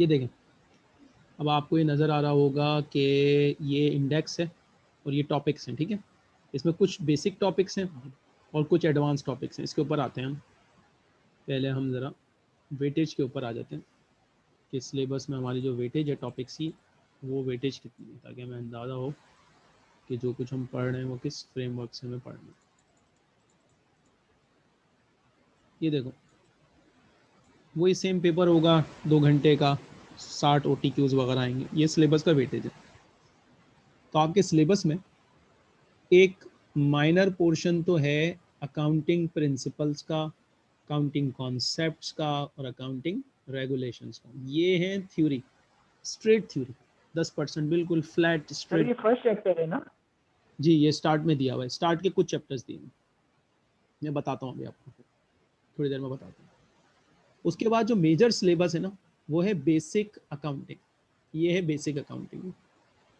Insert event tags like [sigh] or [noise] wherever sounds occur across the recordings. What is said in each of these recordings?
ये देखें। अब आपको ये नज़र आ रहा होगा कि ये इंडेक्स है और ये टॉपिक्स हैं, ठीक है? इसमें कुछ बेसिक टॉपिक्स हैं और कुछ एडवांस टॉपिक्स हैं। इसके ऊपर आते हैं हम। पहले हम ज़रा वेटेज के ऊपर आ जाते हैं। कि सिलेबस में हमारी जो वेटेज है टॉपिक्स की, वो वेटेज कितनी है? ताकि हमें अंदाज़ा हो कि जो कुछ हम पढ़ रहे हैं, वो किस फ्रेमवर्क से हमें पढ़ना है। ये देखो वही सेम पेपर होगा दो घंटे का साठ ओ टी क्यूज़ वगैरह आएँगे। ये सिलेबस का वेटेज है। तो आपके सिलेबस में एक माइनर पोर्शन तो है अकाउंटिंग प्रिंसिपल्स का अकाउंटिंग कॉन्सेप्ट्स का और अकाउंटिंग रेगुलेशंस का। ये है थ्योरी स्ट्रेट थ्योरी दस परसेंट बिल्कुल फ्लैट स्ट्रेट ये फ़र्स्ट चैप्टर है ना? जी ये स्टार्ट में दिया हुआ है। स्टार्ट के कुछ चैप्टर्स दिए मैं बताता हूँ अभी आपको। थोड़ी देर में बताता हूँ। उसके बाद जो मेजर सिलेबस है ना, वो है बेसिक अकाउंटिंग ये है बेसिक अकाउंटिंग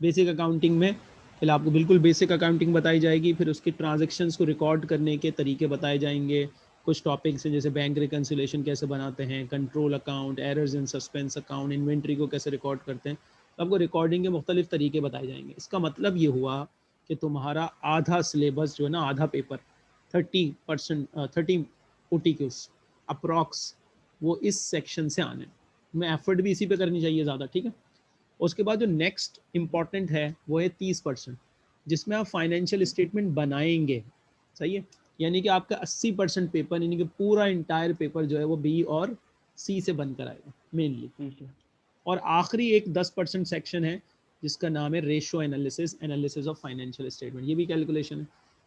बेसिक अकाउंटिंग में पहले आपको बिल्कुल बेसिक अकाउंटिंग बताई जाएगी, फिर उसके ट्रांजेक्शन्स को रिकॉर्ड करने के तरीके बताए जाएँगे, कुछ टॉपिक्स हैं, जैसे बैंक रिकन्सिलेशन कैसे बनाते हैं control account errors in suspense account inventory को कैसे रिकॉर्ड करते हैं तो आपको रिकॉर्डिंग के मुख्तलिफ़ तरीके बताए जाएँगे। इसका मतलब ये हुआ कि तुम्हारा आधा सिलेबस जो है ना, आधा paper thirty percent thirty O T Qs approx वो इस सेक्शन से आने। में एफर्ट भी इसी पे करनी चाहिए ज़्यादा ठीक है? उसके बाद जो नेक्स्ट इंपॉर्टेंट है वो है तीस परसेंट जिसमें आप फाइनेंशियल स्टेटमेंट बनाएँगे। सही है? यानी कि आपका अस्सी परसेंट पेपर यानी कि पूरा इंटायर पेपर जो है वो बी और सी से बनकर आएगा मेनली और आखिरी एक दस परसेंट सेक्शन है जिसका नाम है ratio analysis analysis of financial statement ये भी कैलकुलेशन है।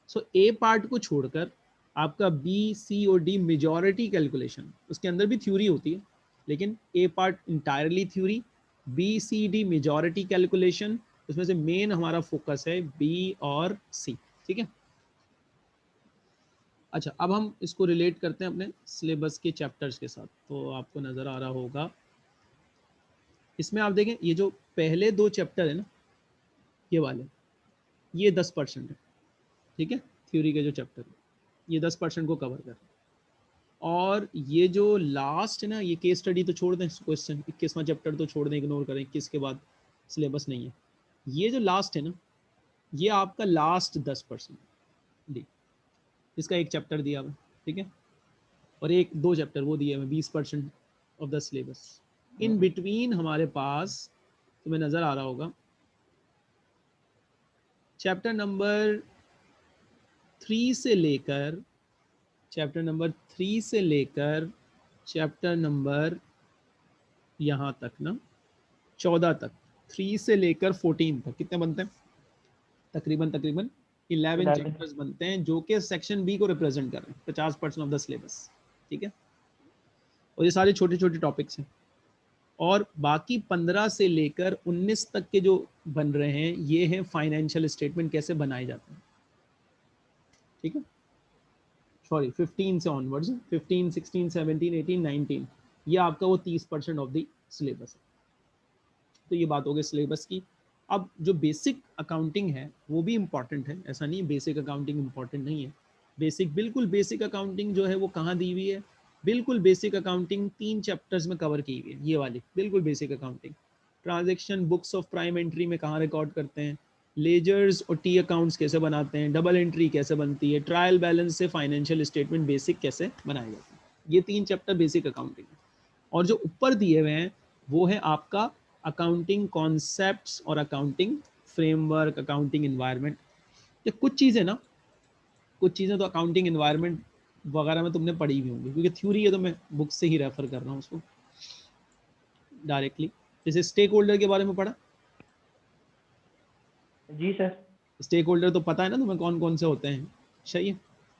सो ए पार्ट को छोड़कर आपका बी सी और डी मेजॉरिटी कैलकुलेशन उसके अंदर भी थ्योरी होती है, लेकिन A part entirely theory B C D majority calculation उसमें से मेन हमारा फोकस है बी और सी ठीक है? अच्छा अब हम इसको रिलेट करते हैं अपने सिलेबस के चैप्टर्स के साथ तो आपको नज़र आ रहा होगा। इसमें आप देखें, ये जो पहले दो चैप्टर है ना, ये वाले, ये दस परसेंट है, ठीक है? थ्योरी के जो चैप्टर है। ये दस परसेंट को कवर कर। और ये जो लास्ट है ना ये केस स्टडी तो छोड़ दें क्वेश्चन इक्कीसवां चैप्टर तो छोड़ दें इग्नोर करें इक्कीस के बाद सिलेबस नहीं है। ये जो लास्ट है ना ये आपका लास्ट दस परसेंट डी इसका एक चैप्टर दिया हुआ ठीक है? और एक दो चैप्टर वो दिए हुए बीस percent of the syllabus in between हमारे पास तुम्हें नज़र आ रहा होगा चैप्टर नंबर थ्री से लेकर चैप्टर नंबर थ्री से लेकर चैप्टर नंबर यहाँ तक ना चौदह तक थ्री से लेकर फोर्टीन तक कितने बनते हैं? तकरीबन तकरीबन इलेवन चैप्टर्स बनते हैं जो कि सेक्शन बी को रिप्रेजेंट कर रहे हैं पचास परसेंट ऑफ़ द सिलेबस ठीक है? और ये सारे छोटे छोटे टॉपिक्स हैं। और बाकी पंद्रह से लेकर उन्नीस तक के जो बन रहे हैं ये हैं फाइनेंशियल स्टेटमेंट कैसे बनाए जाते हैं। ठीक है? सॉरी फिफ्टीन से onwards fifteen sixteen seventeen eighteen nineteen ये आपका वो तीस परसेंट ऑफ़ द सिलेबस है। तो ये बात हो गई सिलेबस की। अब जो बेसिक अकाउंटिंग है, वो भी इंपॉर्टेंट है। ऐसा नहीं बेसिक अकाउंटिंग इंपॉर्टेंट नहीं है। बेसिक बिल्कुल बेसिक अकाउंटिंग जो है, वो कहाँ दी हुई है? बिल्कुल बेसिक अकाउंटिंग तीन चैप्टर्स में कवर की हुई है। ये वाली, बिल्कुल basic accounting transaction books of prime entry में कहाँ रिकॉर्ड करते हैं? लेजर्स और टी अकाउंट्स कैसे बनाते हैं डबल एंट्री कैसे बनती है ट्रायल बैलेंस से फाइनेंशियल स्टेटमेंट बेसिक कैसे बनाए जाते हैं। ये तीन चैप्टर बेसिक अकाउंटिंग है। और जो ऊपर दिए हुए हैं, वो है आपका अकाउंटिंग कॉन्सेप्ट और अकाउंटिंग फ्रेमवर्क अकाउंटिंग इन्वायरमेंट ये कुछ चीज़ें ना, कुछ चीज़ें तो अकाउंटिंग इन्वायरमेंट वगैरह में तुमने पढ़ी भी होंगी, क्योंकि थ्योरी है तो मैं बुक से ही रेफर कर रहा हूँ उसको डायरेक्टली जैसे स्टेक होल्डर के बारे में पढ़ा जी सर। स्टेक होल्डर तो पता है ना तुम्हें कौन कौन से होते हैं? सही है?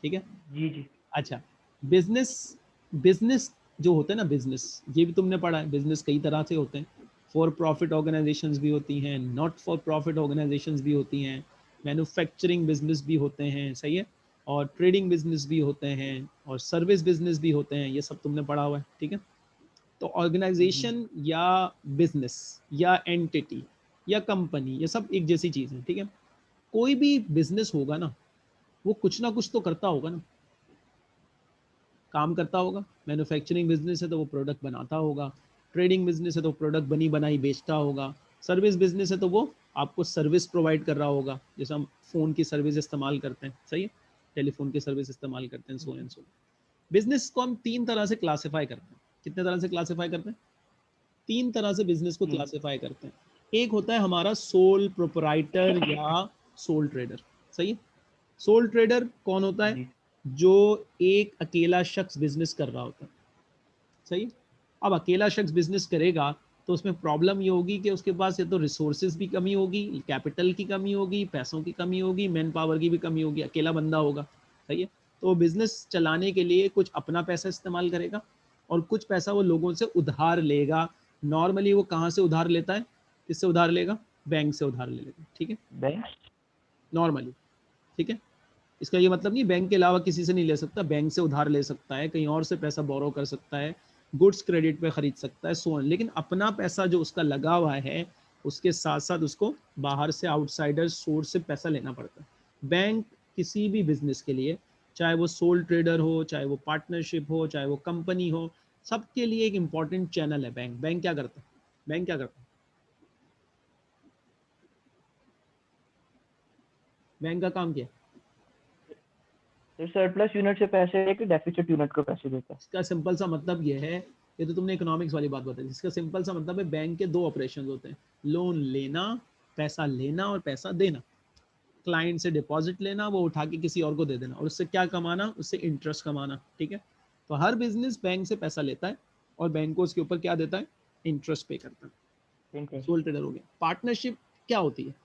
ठीक है? जी जी। अच्छा बिज़नेस बिज़नेस जो होते हैं ना बिज़नेस ये भी तुमने पढ़ा है बिज़नेस कई तरह से होते हैं। फॉर प्रॉफिट ऑर्गेनाइजेशंस भी होती हैं नॉट फॉर प्रॉफिट ऑर्गेनाइजेशंस भी होती हैं मैन्युफैक्चरिंग बिज़नेस भी होते हैं सही है? और ट्रेडिंग बिज़नेस भी होते हैं और सर्विस बिज़नेस भी होते हैं ये सब तुमने पढ़ा हुआ है ठीक है? तो ऑर्गेनाइजेशन या बिज़नेस या एंटिटी या कंपनी ये सब एक जैसी चीज़ है ठीक है? कोई भी बिज़नेस होगा ना वो कुछ ना कुछ तो करता होगा ना। काम करता होगा मैन्युफैक्चरिंग बिज़नेस है तो वो प्रोडक्ट बनाता होगा ट्रेडिंग बिज़नेस है तो प्रोडक्ट बनी बनाई बेचता होगा सर्विस बिज़नेस है तो वो आपको सर्विस प्रोवाइड कर रहा होगा जैसे हम फ़ोन की सर्विस इस्तेमाल करते हैं सही है? टेलीफोन की सर्विस इस्तेमाल करते हैं सो एंड सो बिज़नेस को हम तीन तरह से क्लासीफाई करते हैं। कितने तरह से क्लासीफाई करते हैं? तीन तरह से बिज़नेस को क्लासीफाई हम्म। करते हैं। एक होता है हमारा सोल प्रोपराइटर या सोल ट्रेडर सही? है सोल ट्रेडर कौन होता है? जो। एक अकेला शख्स बिज़नेस कर रहा होता है। सही? है अब अकेला शख्स बिज़नेस करेगा तो उसमें प्रॉब्लम ये होगी कि उसके पास ये तो रिसोर्सेज भी कमी होगी कैपिटल की कमी होगी पैसों की कमी होगी मैन पावर की भी कमी होगी अकेला बंदा होगा। सही है? तो वो बिज़नेस चलाने के लिए कुछ अपना पैसा इस्तेमाल करेगा और कुछ पैसा वो लोगों से उधार लेगा। नॉर्मली वो कहाँ से उधार लेता है? किससे उधार लेगा? बैंक से उधार ले लेगा ठीक है? बैंक? नॉर्मली ठीक है? इसका ये मतलब नहीं बैंक के अलावा किसी से नहीं ले सकता बैंक से उधार ले सकता है कहीं और से पैसा बोरो कर सकता है गुड्स क्रेडिट पे खरीद सकता है सोन लेकिन अपना पैसा जो उसका लगा हुआ है उसके साथ साथ उसको बाहर से आउटसाइडर सोर्स से पैसा लेना पड़ता है। बैंक किसी भी बिज़नेस के लिए चाहे वो सोल ट्रेडर हो चाहे वो पार्टनरशिप हो चाहे वो कंपनी हो सबके लिए एक इंपॉर्टेंट चैनल है बैंक बैंक क्या करता है? बैंक क्या करता है? बैंक का काम क्या? है सरप्लस यूनिट से पैसे लेके डेफिसिट यूनिट को पैसे देता। है इसका सिंपल सा मतलब ये है ये तो तुमने इकोनॉमिक्स वाली बात बताई। इसका सिंपल सा मतलब है बैंक के दो ऑपरेशन होते हैं। लोन लेना पैसा लेना और पैसा देना। क्लाइंट से डिपॉजिट लेना वो उठा के किसी और को दे देना। और उससे क्या कमाना? उससे इंटरेस्ट कमाना ठीक है? तो हर बिज़नेस बैंक से पैसा लेता है और बैंक को उसके ऊपर क्या देता है? इंटरेस्ट पे करता है। सोल ट्रेडर हो गया। पार्टनरशिप क्या होती है?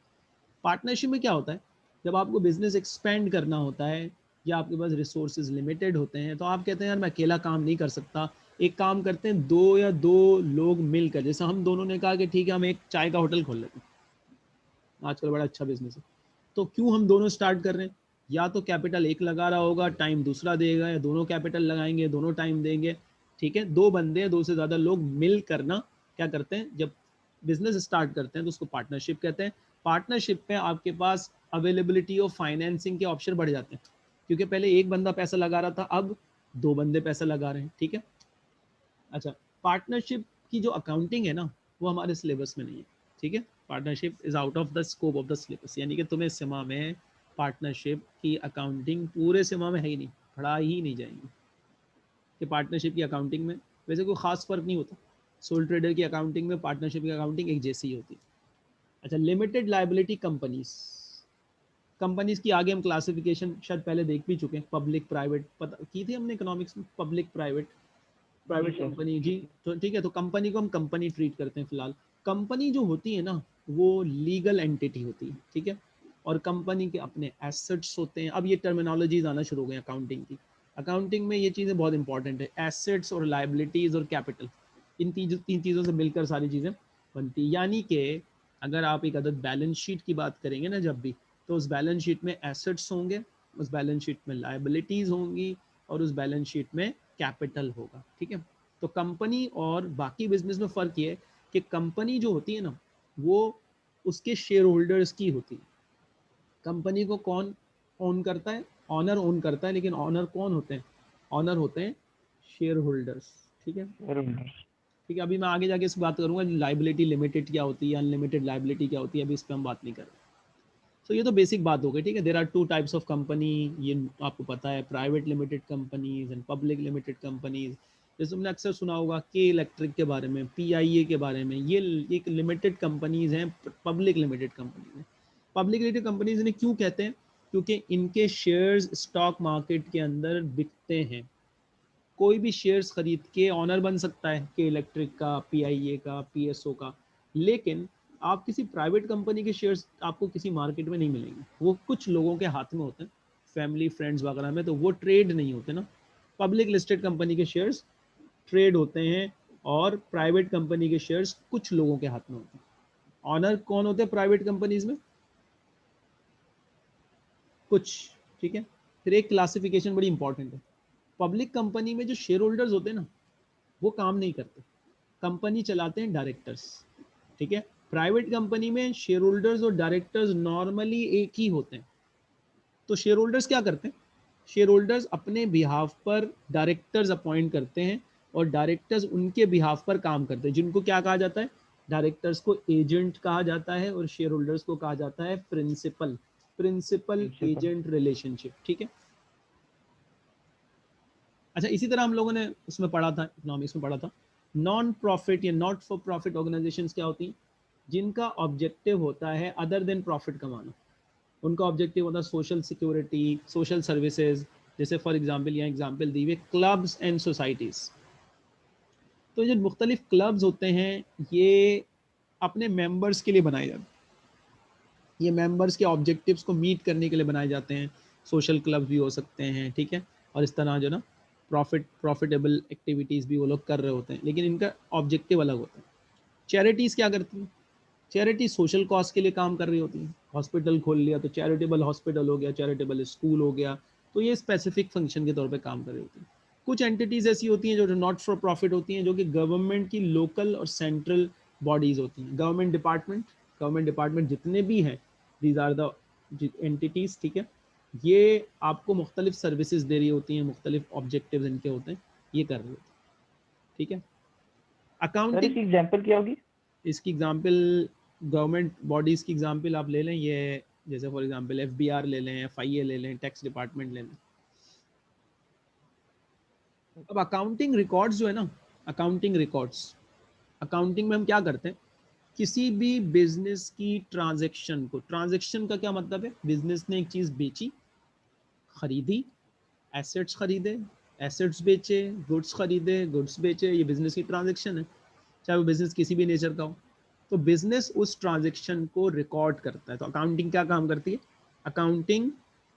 पार्टनरशिप में क्या होता है? जब आपको बिज़नेस एक्सपेंड करना होता है या आपके पास रिसोर्सेज लिमिटेड होते हैं तो आप कहते हैं, यार, मैं अकेला काम नहीं कर सकता। एक काम करते हैं, दो या दो लोग मिलकर, जैसे हम दोनों ने कहा कि, ठीक है, हम एक चाय का होटल खोल लेते हैं। आजकल बड़ा अच्छा बिज़नेस है। तो क्यों हम दोनों स्टार्ट कर रहे हैं? या तो कैपिटल एक लगा रहा होगा टाइम दूसरा देगा, या दोनों कैपिटल लगाएँगे, दोनों टाइम देंगे। ठीक है, दो बंदे दो से ज़्यादा लोग मिल करना क्या करते हैं, जब बिज़नेस स्टार्ट करते हैं तो उसको पार्टनरशिप कहते हैं। पार्टनरशिप में आपके पास अवेलेबिलिटी ऑफ़ फाइनेंसिंग के ऑप्शन बढ़ जाते हैं। क्योंकि पहले एक बंदा पैसा लगा रहा था, अब दो बंदे पैसा लगा रहे हैं, ठीक है? अच्छा पार्टनरशिप की जो अकाउंटिंग है ना, वो हमारे सिलेबस में नहीं है, ठीक है? Partnership is out of the scope of the syllabus यानी कि तुम्हें सिमा में पार्टनरशिप की अकाउंटिंग पूरे सिमा में है ही नहीं, पढ़ा ही नहीं जाएँगी। कि पार्टनरशिप की अकाउंटिंग में वैसे कोई ख़ास फ़र्क नहीं होता। सोल ट्रेडर की अकाउंटिंग में पार्टनरशिप की अकाउंटिंग एक जैसी ही होती है। अच्छा लिमिटेड लाइबिलिटी कंपनीज़ कंपनीज़ की आगे हम क्लासिफिकेशन शायद पहले देख भी चुके हैं पब्लिक प्राइवेट पता की थी हमने इकोनॉमिक्स में? पब्लिक प्राइवेट प्राइवेट कंपनी जी। तो ठीक है तो कंपनी को हम कंपनी ट्रीट करते हैं फ़िलहाल। कंपनी जो होती है ना वो लीगल एंटिटी होती है ठीक है? और कंपनी के अपने एसेट्स होते हैं। अब ये टर्मिनोलॉजीज आना शुरू हो गए अकाउंटिंग की। अकाउंटिंग में ये चीज़ें बहुत इंपॉर्टेंट है। एसेट्स और लाइबिलिटीज़ और कैपिटल इन तीन तीन चीज़ों से मिलकर सारी चीज़ें बनती यानी कि अगर आप एक अदद बैलेंस शीट की बात करेंगे ना जब भी तो उस बैलेंस शीट में एसेट्स होंगे उस बैलेंस शीट में लाइबिलिटीज़ होंगी और उस बैलेंस शीट में कैपिटल होगा ठीक है? तो कंपनी और बाकी बिज़नेस में फ़र्क ये है कि कंपनी जो होती है ना वो उसके शेयर होल्डर्स की होती है। कंपनी को कौन ओन करता है? ऑनर ओन करता है लेकिन ऑनर कौन होते हैं? ऑनर होते हैं शेयर होल्डर्स ठीक है? ठीक है अभी मैं आगे जाके इस बात करूँगा लाइबिलिटी लिमिटेड क्या होती है अनलिमिटेड लाइबिलिटी क्या होती है अभी इस पर हम बात नहीं कर रहे। सो so, ये तो बेसिक बात हो गई ठीक है? There are two types of company ये आपको पता है private limited companies and public limited companies जैसे तुमने अक्सर सुना होगा के इलेक्ट्रिक के बारे में पीआईए के बारे में ये एक लिमिटेड कंपनीज़ हैं पब्लिक लिमिटेड कंपनीज़ हैं। पब्लिक लिमिटेड कंपनीज़ इन्हें क्यों कहते हैं? क्योंकि इनके शेयर्स स्टॉक मार्केट के अंदर बिकते हैं। कोई भी शेयर्स खरीद के ऑनर बन सकता है के इलेक्ट्रिक का पीआईए का पीएसओ का। लेकिन आप किसी प्राइवेट कंपनी के शेयर्स आपको किसी मार्केट में नहीं मिलेंगे। वो कुछ लोगों के हाथ में होते हैं। फैमिली फ्रेंड्स वगैरह में तो वो ट्रेड नहीं होते ना। पब्लिक लिस्टेड कंपनी के शेयर्स ट्रेड होते हैं और प्राइवेट कंपनी के शेयर्स कुछ लोगों के हाथ में होते हैं। ऑनर कौन होते हैं प्राइवेट कंपनीज़ में? कुछ, ठीक है? फिर एक क्लासिफिकेशन बड़ी इंपॉर्टेंट है। पब्लिक कंपनी में जो शेयर होल्डर्स होते हैं ना, वो काम नहीं करते। कंपनी चलाते हैं डायरेक्टर्स ठीक है? प्राइवेट कंपनी में शेयर होल्डर्स और डायरेक्टर्स नॉर्मली एक ही होते हैं। तो शेयर होल्डर्स क्या करते हैं? शेयर होल्डर्स अपने बिहाफ पर डायरेक्टर्स अपॉइंट करते हैं और डायरेक्टर्स उनके बिहाफ पर काम करते हैं। जिनको क्या कहा जाता है? डायरेक्टर्स को एजेंट कहा जाता है और शेयर होल्डर्स को कहा जाता है प्रिंसिपल प्रिंसिपल एजेंट रिलेशनशिप ठीक है? अच्छा इसी तरह हम लोगों ने उसमें पढ़ा था इकोनॉमिक्स में पढ़ा था। नॉन प्रॉफिट या नॉट फॉर प्रॉफिट ऑर्गेनाइजेशंस क्या होती हैं? जिनका ऑब्जेक्टिव होता है अदर देन प्रॉफिट कमाना। उनका ऑब्जेक्टिव होता है सोशल सिक्योरिटी सोशल सर्विसेज़ जैसे फॉर एग्जांपल यहाँ एग्जांपल दी हुई क्लब्स एंड सोसाइटीज़ तो जो मुख्तलिफ़ क्लब्स होते हैं, ये अपने मेंबर्स के लिए बनाए जाते हैं। ये मेंबर्स के ऑब्जेक्टिव्स को मीट करने के लिए बनाए जाते हैं। सोशल क्लब्स भी हो सकते हैं, ठीक है? और इस तरह जो ना प्रॉफिट प्रॉफिटेबल एक्टिविटीज़ भी वो लोग कर रहे होते हैं। लेकिन इनका ऑब्जेक्टिव अलग होता है। चैरिटीज़ क्या करती हैं? चैरिटी सोशल कॉज के लिए काम कर रही होती है। हॉस्पिटल खोल लिया तो चैरिटेबल हॉस्पिटल हो गया चैरिटेबल स्कूल हो गया तो ये स्पेसिफिक फ़ंक्शन के तौर पे काम कर रही होती है। कुछ एंटिटीज़ ऐसी होती हैं जो नॉट फॉर प्रॉफिट होती हैं जो कि गवर्नमेंट की लोकल और सेंट्रल बॉडीज़ होती हैं। गवर्नमेंट डिपार्टमेंट गवर्नमेंट डिपार्टमेंट जितने भी हैं दीज आर द एंटिटीज़ ठीक है? ये आपको मुख्तलिफ़ सर्विसेज़ दे रही होती हैं मुख्तलिफ़ ऑब्जेक्टिव इनके होते हैं ये कर रही होती हैं। ठीक है? अकाउंटिंग इसकी एग्जांपल क्या होगी? इसकी एग्जांपल गवर्नमेंट बॉडीज़ की एग्जांपल आप ले लें, ये जैसे फॉर एग्जांपल एफ़ ले लें एफआईए ले लें टैक्स डिपार्टमेंट ले लें। अब अकाउंटिंग रिकॉर्ड्स जो है ना अकाउंटिंग रिकॉर्ड्स अकाउंटिंग में हम क्या करते हैं? किसी भी बिज़नेस की ट्रांजेक्शन को ट्रांजेक्शन का क्या मतलब है? बिज़नेस ने एक चीज़ बेची, खरीदी एसेट्स खरीदे एसेट्स बेचे गुड्स खरीदे गुड्स बेचे, ये बिज़नेस की ट्रांजेक्शन है। चाहे वो बिज़नेस किसी भी नेचर का हो। तो बिज़नेस उस ट्रांजेक्शन को रिकॉर्ड करता है। तो अकाउंटिंग क्या काम करती है? अकाउंटिंग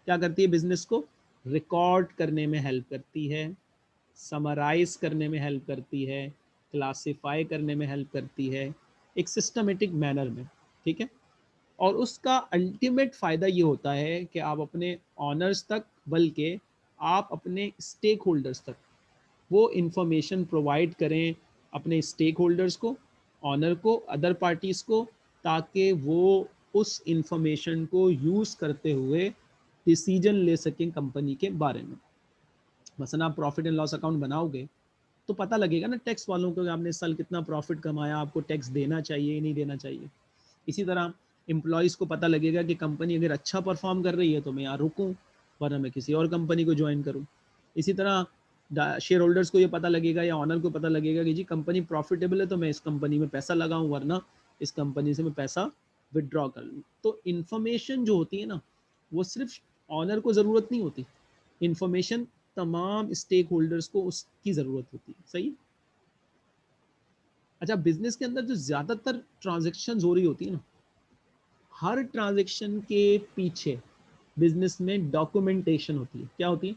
क्या करती है बिज़नेस को? रिकॉर्ड करने में हेल्प करती है समराइज करने में हेल्प करती है क्लासिफाई करने में हेल्प करती है, एक सिस्टमेटिक मैनर में, ठीक है? और उसका अल्टीमेट फ़ायदा ये होता है कि आप अपने ऑनर्स तक बल्कि आप अपने स्टेक होल्डर्स तक वो इंफॉर्मेशन प्रोवाइड करें अपने स्टेक होल्डर्स को ऑनर को अदर पार्टीज़ को, ताकि वो उस इंफॉर्मेशन को यूज़ करते हुए डिसीज़न ले सकें कंपनी के बारे में। मसलन आप प्रॉफिट एंड लॉस अकाउंट बनाओगे तो पता लगेगा ना टैक्स वालों को आपने इस साल कितना प्रॉफिट कमाया, आपको टैक्स देना चाहिए, नहीं देना चाहिए। इसी तरह एम्प्लॉयज़ को पता लगेगा कि कंपनी अगर अच्छा परफॉर्म कर रही है तो मैं यहाँ रुकूँ, वरना मैं किसी और कंपनी को ज्वाइन करूँ। इसी तरह शेयर होल्डर्स को ये पता लगेगा या ऑनर को पता लगेगा कि जी कंपनी प्रॉफिटेबल है तो मैं इस कंपनी में पैसा लगाऊँ, वरना इस कंपनी से मैं पैसा विदड्रॉ कर लूँ। तो इन्फॉर्मेशन जो होती है ना, वो सिर्फ़ ऑनर को ज़रूरत नहीं होती। इन्फॉर्मेशन तमाम स्टेक होल्डर्स को उसकी ज़रूरत होती है। सही? अच्छा बिज़नेस के अंदर जो ज़्यादातर ट्रांजेक्शन हो रही होती है ना, हर ट्रांजेक्शन के पीछे बिज़नेस में डॉक्यूमेंटेशन होती है। क्या होती है?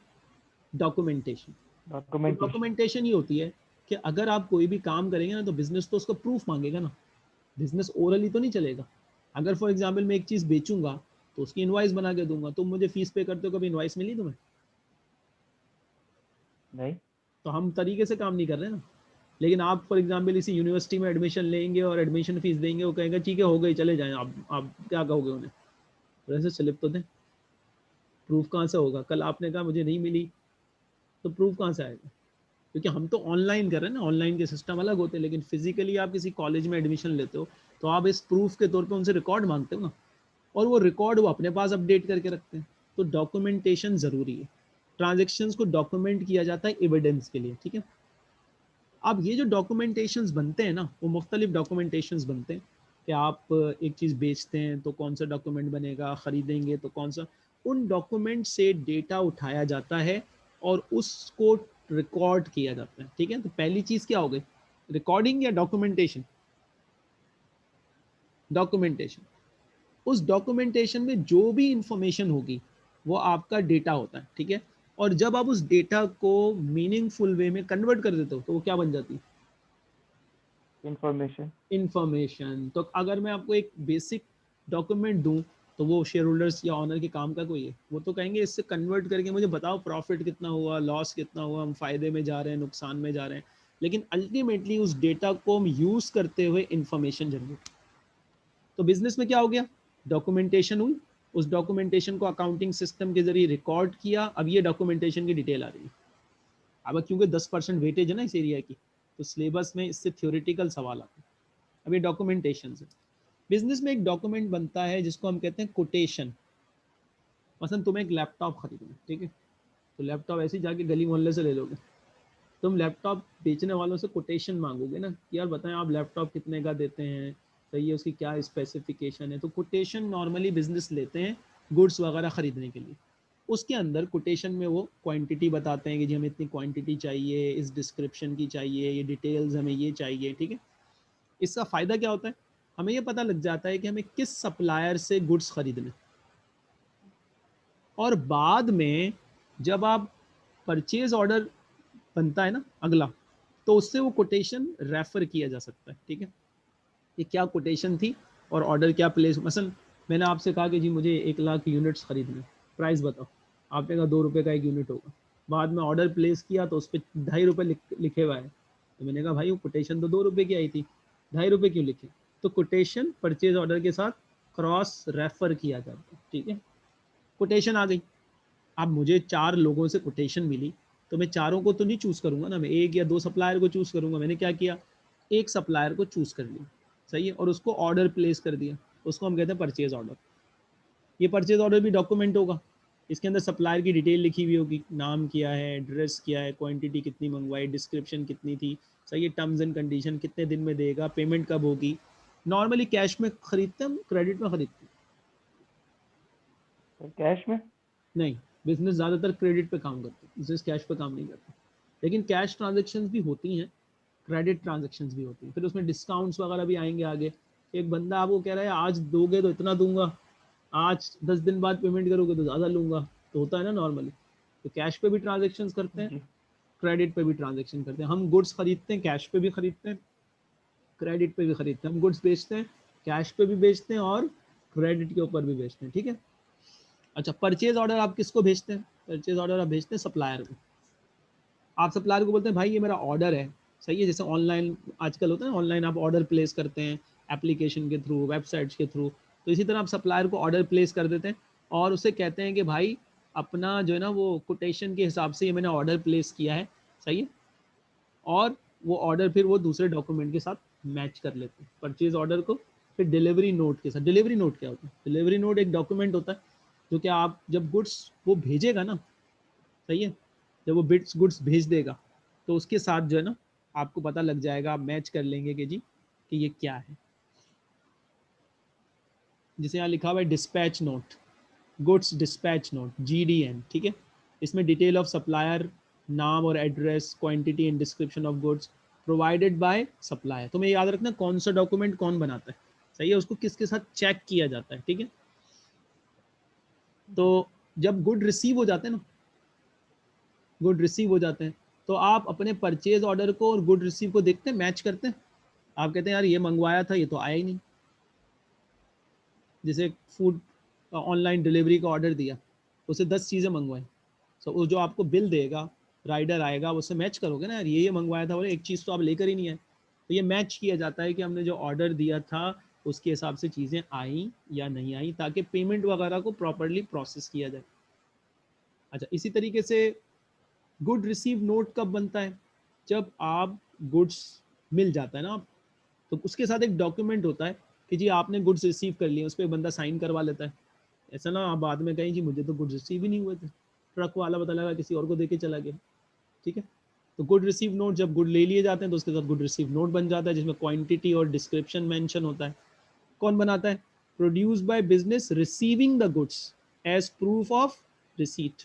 डॉक्यूमेंटेशन डॉक्यूमेंट डॉक्यूमेंटेशन ये होती है कि अगर आप कोई भी काम करेंगे ना तो बिज़नेस तो उसका प्रूफ मांगेगा ना। बिज़नेस ओरली तो नहीं चलेगा। अगर फॉर एग्ज़ाम्पल मैं एक चीज़ बेचूँगा तो उसकी इनवाइस बना के दूँगा तुम मुझे फ़ीस पे करते हो कभी इनवाइस मिली तुम्हें? नहीं। तो हम तरीके से काम नहीं कर रहे ना। लेकिन आप फॉर एग्ज़ाम्पल इसी यूनिवर्सिटी में एडमिशन लेंगे और एडमिशन फ़ीस देंगे वो कहेंगे ठीक है हो गई चले जाएँ। आप आप क्या कहोगे उन्हें? तो स्लिप तो दें। प्रूफ कहाँ से होगा? कल आपने कहा मुझे नहीं मिली। तो प्रूफ कहाँ से आएगा? क्योंकि हम तो ऑनलाइन कर रहे हैं ना ऑनलाइन के सिस्टम अलग होते हैं, लेकिन फिजिकली आप किसी कॉलेज में एडमिशन लेते हो तो आप इस प्रूफ के तौर पे उनसे रिकॉर्ड मांगते हो ना। और वो रिकॉर्ड वो अपने पास अपडेट करके रखते हैं। तो डॉक्यूमेंटेशन ज़रूरी है। ट्रांजेक्शन्स को डॉक्यूमेंट किया जाता है एविडेंस के लिए, ठीक है? अब ये जो डॉक्यूमेंटेशन बनते हैं ना, वो मुख्तलिफ़ डॉक्यूमेंटेशन बनते हैं कि आप एक चीज़ बेचते हैं तो कौन सा डॉक्यूमेंट बनेगा, ख़रीदेंगे तो कौन सा। उन डॉक्यूमेंट से डेटा उठाया जाता है और उसको रिकॉर्ड किया जाता है ठीक है? तो पहली चीज़ क्या हो गई? रिकॉर्डिंग या डॉक्यूमेंटेशन डॉक्यूमेंटेशन उस डॉक्यूमेंटेशन में जो भी इंफॉर्मेशन होगी वो आपका डेटा होता है ठीक है? और जब आप उस डेटा को मीनिंगफुल वे में कन्वर्ट कर देते हो तो वो क्या बन जाती है? इंफॉर्मेशन इंफॉर्मेशन तो अगर मैं आपको एक बेसिक डॉक्यूमेंट दूँ तो वो शेयर होल्डर्स या ऑनर के काम का कोई है? वो तो कहेंगे इससे कन्वर्ट करके मुझे बताओ प्रॉफिट कितना हुआ लॉस कितना हुआ, हम फ़ायदे में जा रहे हैं, नुकसान में जा रहे हैं। लेकिन अल्टीमेटली उस डेटा को हम यूज़ करते हुए इंफॉर्मेशन जनरेट तो बिज़नेस में क्या हो गया? डॉक्यूमेंटेशन हुई। उस डॉक्यूमेंटेशन को अकाउंटिंग सिस्टम के ज़रिए रिकॉर्ड किया। अब ये डॉक्यूमेंटेशन की डिटेल आ रही है। अब क्योंकि दस परसेंट वेटेज है ना इस एरिया की तो सिलेबस में इससे थ्योरेटिकल सवाल आते हैं। अब ये डॉक्यूमेंटेशन से बिज़नेस में एक डॉक्यूमेंट बनता है जिसको हम कहते हैं कोटेशन मसलन तुम्हें एक लैपटॉप खरीदना, ठीक है? तो लैपटॉप ऐसे ही जाके गली मोहल्ले से ले लोगे। तुम लैपटॉप बेचने वालों से कोटेशन मांगोगे ना कि यार बताएँ आप लैपटॉप कितने का देते हैं, सही है उसकी क्या स्पेसिफिकेशन है? तो कोटेशन नॉर्मली बिज़नेस लेते हैं गुड्स वगैरह ख़रीदने के लिए। उसके अंदर कोटेशन में वो क्वांटिटी बताते हैं कि जी हमें इतनी क्वांटिटी चाहिए, इस डिस्क्रिप्शन की चाहिए, ये डिटेल्स हमें ये चाहिए, ठीक है? इसका फ़ायदा क्या होता है? हमें ये पता लग जाता है कि हमें किस सप्लायर से गुड्स खरीदने। और बाद में जब आप परचेज ऑर्डर बनता है ना अगला तो उससे वो कोटेशन रेफर किया जा सकता है, ठीक है? ये क्या कोटेशन थी और ऑर्डर क्या प्लेस मसल, मैंने आपसे कहा कि जी मुझे एक लाख यूनिट्स खरीदने प्राइस बताओ। आपने कहा दो रुपये का एक यूनिट होगा। बाद में ऑर्डर प्लेस किया तो उस पर ढाई रुपये लिखे हुआ है। तो मैंने कहा भाई, वो कोटेशन तो दो रुपये की आई थी। ढाई रुपये क्यों लिखे? तो कोटेशन परचेज ऑर्डर के साथ क्रॉस रेफर किया जाता है, ठीक है? कोटेशन आ गई। अब मुझे चार लोगों से कोटेशन मिली तो मैं चारों को तो नहीं चूज़ करूँगा ना, मैं एक या दो सप्लायर को चूज़ करूँगा। मैंने क्या किया? एक सप्लायर को चूज़ कर लिया, सही है? और उसको ऑर्डर प्लेस कर दिया। उसको हम कहते हैं परचेज ऑर्डर ये परचेज ऑर्डर भी डॉक्यूमेंट होगा। इसके अंदर सप्लायर की डिटेल लिखी हुई होगी। नाम क्या है एड्रेस क्या है क्वांटिटी कितनी मंगवाई डिस्क्रिप्शन कितनी थी, सही है? टर्म्स एंड कंडीशन कितने दिन में देगा पेमेंट कब होगी? नॉर्मली कैश में खरीदते हैं क्रेडिट में खरीदते हैं। कैश में? नहीं बिज़नेस ज़्यादातर क्रेडिट पे काम करते हैं बिज़नेस कैश पे काम नहीं करते। लेकिन कैश ट्रांजेक्शन भी होती हैं क्रेडिट ट्रांजेक्शन भी होती हैं। फिर उसमें डिस्काउंट्स वगैरह भी आएँगे आगे। एक बंदा आपको कह रहा है आज दोगे तो इतना दूँगा आज दस दिन बाद पेमेंट करोगे तो ज़्यादा लूँगा। तो होता है ना नॉर्मली तो कैश पे भी ट्रांजेक्शन करते हैं क्रेडिट पे भी ट्रांजेक्शन करते हैं। हम गुड्स खरीदते हैं कैश पे भी खरीदते हैं। क्रेडिट पे भी खरीदते हैं। हम गुड्स बेचते हैं कैश पे भी बेचते हैं और क्रेडिट के ऊपर भी बेचते हैं, ठीक है? अच्छा परचेज ऑर्डर आप किसको भेजते हैं? परचेज ऑर्डर आप भेजते हैं सप्लायर को। आप सप्लायर को बोलते हैं, भाई, ये मेरा ऑर्डर है। सही है, जैसे ऑनलाइन आजकल होता है ऑनलाइन आप ऑर्डर प्लेस करते हैं एप्लीकेशन के थ्रू वेबसाइट्स के थ्रू तो इसी तरह आप सप्लायर को ऑर्डर प्लेस कर देते हैं और उसे कहते हैं कि, भाई, अपना जो है ना, वो कोटेशन के हिसाब से ये मैंने ऑर्डर प्लेस किया है। सही है? और वो ऑर्डर फिर वो दूसरे डॉक्यूमेंट के साथ मैच कर लेते हैं। परचेज ऑर्डर को, फिर डिलीवरी नोट के साथ। डिलीवरी नोट क्या होता है? डिलीवरी नोट एक डॉक्यूमेंट होता है, जो कि आप जब गुड्स वो भेजेगा ना, सही है? जब वो बिट्स गुड्स भेज देगा तो उसके साथ जो है ना, आपको पता लग जाएगा, आप मैच कर लेंगे कि जी, कि ये क्या है। जिसे यहाँ लिखा हुआ है dispatch note goods dispatch note GDN ठीक है? इसमें डिटेल ऑफ़ सप्लायर नाम और address quantity and description of goods provided by supplier तुम्हें याद रखना कौन सा डॉक्यूमेंट कौन बनाता है। सही है, उसको किसके साथ चेक किया जाता है, ठीक है? तो जब गुड रिसीव हो जाते हैं ना गुड रिसीव हो जाते हैं तो आप अपने परचेज ऑर्डर को और गुड रिसीव को देखते हैं मैच करते हैं। आप कहते हैं, यार, ये मंगवाया था, ये तो आया ही नहीं। जैसे फ़ूड ऑनलाइन डिलीवरी का ऑर्डर दिया, उसे दस चीज़ें मंगवाई सो वो जो आपको बिल देगा राइडर आएगा, उससे मैच करोगे ना यार, ये ये मंगवाया था, बोले, एक चीज़ तो आप लेकर ही नहीं आए तो ये मैच किया जाता है कि हमने जो ऑर्डर दिया था, उसके हिसाब से चीज़ें आई या नहीं आई, ताकि पेमेंट वगैरह को प्रॉपरली प्रोसेस किया जाए। अच्छा इसी तरीके से गुड रिसीव नोट कब बनता है? जब आप गुड्स मिल जाता है ना आप तो उसके साथ एक डॉक्यूमेंट होता है कि जी, आपने गुड्स रिसीव कर लिए, उस पर बंदा साइन करवा लेता है। ऐसा ना आप बाद में कहें, जी, मुझे तो गुड्स रिसीव ही नहीं हुए थे। ट्रक वाला पता लगा, किसी और को दे के चला गया। ठीक है? तो गुड रिसीव नोट जब गुड ले लिए जाते हैं तो उसके साथ गुड रिसीव नोट बन जाता है, जिसमें क्वांटिटी और डिस्क्रिप्शन मेंशन होता है। कौन बनाता है? Produce by business receiving the goods as proof of receipt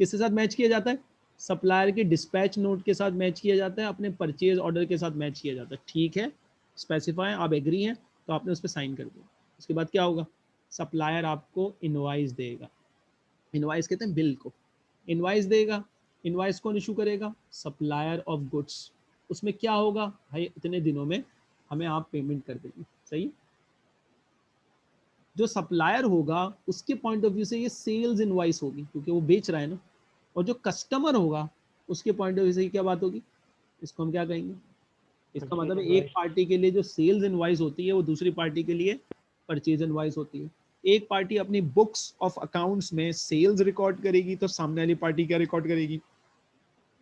किसके साथ मैच किया जाता है? सप्लायर के डिस्पैच नोट के साथ मैच किया जाता है, अपने परचेज ऑर्डर के साथ मैच किया जाता है। ठीक है? स्पेसिफाई आप एग्री हैं तो आपने उस पर साइन कर दिया। उसके बाद क्या होगा? सप्लायर आपको इनवाइस देगा। इनवाइस कहते हैं बिल को। इनवाइस देगा। इनवाइस कौन इशू करेगा? Supplier of goods. उसमें क्या होगा? भाई इतने दिनों में हमें आप पेमेंट कर देंगे। सही? जो सप्लायर होगा उसके पॉइंट ऑफ़ व्यू से ये सेल्स इनवाइस होगी क्योंकि वो बेच रहा है ना। और जो कस्टमर होगा उसके पॉइंट ऑफ़ व्यू से क्या बात होगी? इसको हम क्या कहेंगे? इसका मतलब एक पार्टी के लिए जो सेल्स इनवाइस होती है वो दूसरी पार्टी के लिए परचेज इनवाइस होती है। एक पार्टी अपनी बुक्स ऑफ़ अकाउंट्स में सेल्स रिकॉर्ड करेगी तो सामने वाली पार्टी क्या रिकॉर्ड करेगी?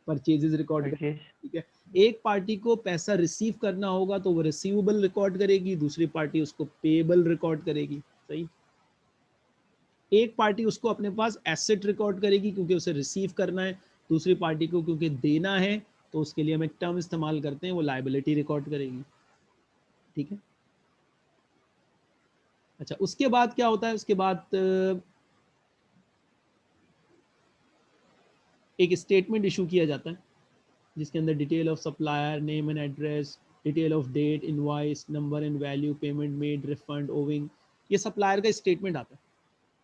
परचेजेस रिकॉर्ड परचेज ठीक है? एक पार्टी को पैसा रिसीव करना होगा तो वो रिसीवेबल रिकॉर्ड करेगी दूसरी पार्टी उसको पेबल रिकॉर्ड करेगी सही? एक पार्टी उसको अपने पास एसेट रिकॉर्ड करेगी क्योंकि उसे रिसीव करना है दूसरी पार्टी को क्योंकि देना है तो उसके लिए हम एक टर्म इस्तेमाल करते हैं वो लाइबिलिटी रिकॉर्ड करेगी ठीक है? अच्छा उसके बाद क्या होता है? उसके बाद एक स्टेटमेंट इशू किया जाता है, जिसके अंदर detail of supplier name and address detail of date invoice number and value payment made refund owing ये सप्लायर का स्टेटमेंट आता है।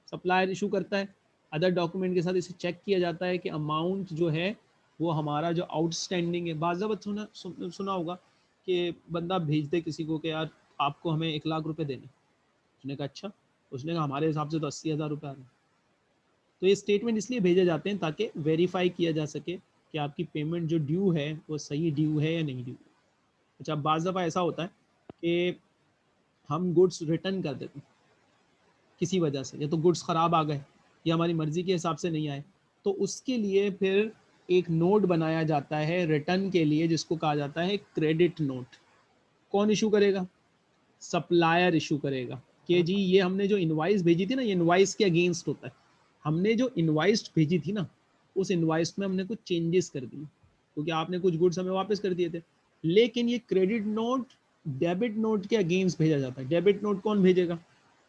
सप्लायर इशू करता है अदर डॉक्यूमेंट के साथ इसे चेक किया जाता है कि अमाउंट जो है, वो हमारा जो आउटस्टैंडिंग है। बाज़ाबत सुना सुना होगा कि बंदा भेज दे किसी को कि यार आपको हमें एक लाख रुपए देने। उसने कहा अच्छा। उसने कहा, हमारे हिसाब से तो अस्सी हज़ार रुपये आ रहे हैं। तो ये स्टेटमेंट इसलिए भेजे जाते हैं ताकि वेरीफाई किया जा सके कि आपकी पेमेंट जो ड्यू है, वो सही ड्यू है या नहीं ड्यू अच्छा बाज़ दफ़ा ऐसा होता है कि हम गुड्स रिटर्न कर देते हैं किसी वजह से, या तो गुड्स ख़राब आ गए, या हमारी मर्ज़ी के हिसाब से नहीं आए तो उसके लिए फिर एक नोट बनाया जाता है रिटर्न के लिए, जिसको कहा जाता है क्रेडिट नोट कौन इशू करेगा? सप्लायर इशू करेगा कि जी, ये हमने जो इनवाइस भेजी थी ना, ये इनवाइस के अगेंस्ट होता है। हमने जो इन्वाइस भेजी थी ना, उस इन्वाइस में हमने कुछ चेंजेस कर दिए, क्योंकि आपने कुछ गुड्स हमें वापस कर दिए थे। लेकिन ये क्रेडिट नोट डेबिट नोट के अगेंस्ट भेजा जाता है। डेबिट नोट कौन भेजेगा?